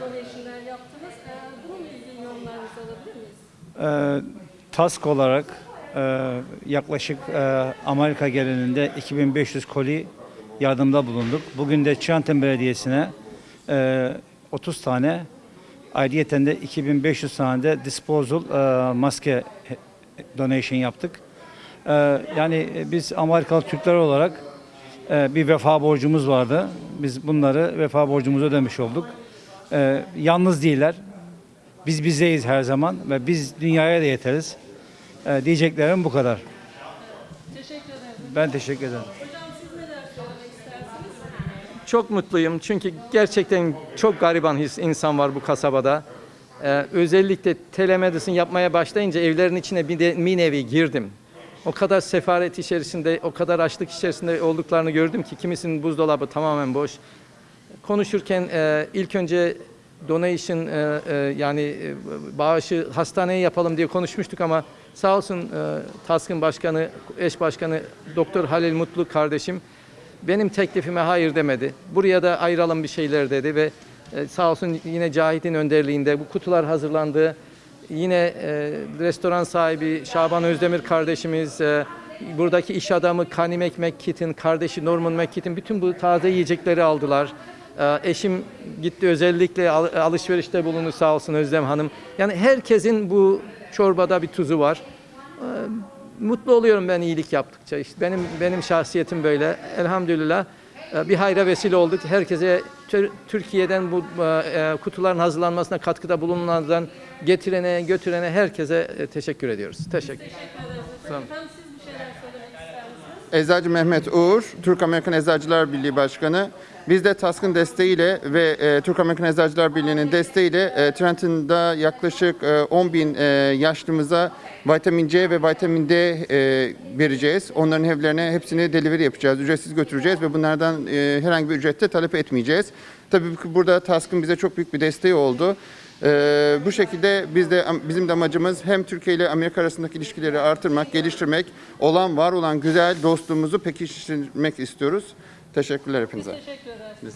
donation'lar yaptınız. Ee, bununla ilgili yorumlarınızı alabilir miyiz? Ee, TASK olarak e, yaklaşık e, Amerika genelinde 2500 koli yardımda bulunduk. Bugün de Çanten Belediyesi'ne e, 30 tane, ayrıyeten de 2500 tane de disposal e, maske donation yaptık. E, yani biz Amerikalı Türkler olarak e, bir vefa borcumuz vardı. Biz bunları vefa borcumuzu ödemiş olduk. E, yalnız değiller. Biz bizdeyiz her zaman ve biz dünyaya da yeteriz. Ee, diyeceklerim bu kadar. Teşekkür ederim. Ben teşekkür ederim. Hocam siz neler söylemek istersiniz? Çok mutluyum çünkü gerçekten çok gariban his- insan var bu kasabada. Ee, özellikle telemedicine yapmaya başlayınca evlerin içine bir de bir nevi girdim. O kadar sefaret içerisinde, o kadar açlık içerisinde olduklarını gördüm ki kimisinin buzdolabı tamamen boş. Konuşurken e, ilk önce donation e, e, yani e, bağışı hastaneye yapalım diye konuşmuştuk ama sağ olsun e, TASK'ın başkanı, eş başkanı Doktor Halil Mutlu kardeşim benim teklifime hayır demedi. Buraya da ayıralım bir şeyler dedi ve e, sağ olsun yine Cahit'in önderliğinde bu kutular hazırlandı. Yine e, restoran sahibi Şaban Özdemir kardeşimiz, e, buradaki iş adamı Kanimek Mekkit'in kardeşi Norman Mekkit'in bütün bu taze yiyecekleri aldılar. E, eşim gitti özellikle al- alışverişte bulundu sağ olsun Özlem Hanım. Yani herkesin bu çorbada bir tuzu var. Mutlu oluyorum ben iyilik yaptıkça. İşte benim benim şahsiyetim böyle. Elhamdülillah e, bir hayra vesile olduk. Herkese Tür- Türkiye'den bu e, kutuların hazırlanmasına katkıda bulunanlardan getirene, götürene herkese e, teşekkür ediyoruz. Teşekkür. Siz bir şeyler söylemek misiniz? Eczacı Mehmet Uğur, Türk Amerikan Eczacılar Birliği Başkanı. Biz de TASK'ın desteğiyle ve e, Türk Amerikan Eczacılar Birliği'nin desteğiyle e, Trenton'da yaklaşık e, 10 bin e, yaşlımıza vitamin C ve vitamin D e, vereceğiz. Onların evlerine hepsini delivery yapacağız, ücretsiz götüreceğiz ve bunlardan e, herhangi bir ücrette talep etmeyeceğiz. Tabii burada TASK'ın bize çok büyük bir desteği oldu. Ee, bu şekilde biz de bizim de amacımız hem Türkiye ile Amerika arasındaki ilişkileri artırmak, geliştirmek, olan var olan güzel dostluğumuzu pekiştirmek istiyoruz. Teşekkürler hepinize. Biz teşekkür ederiz.